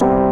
you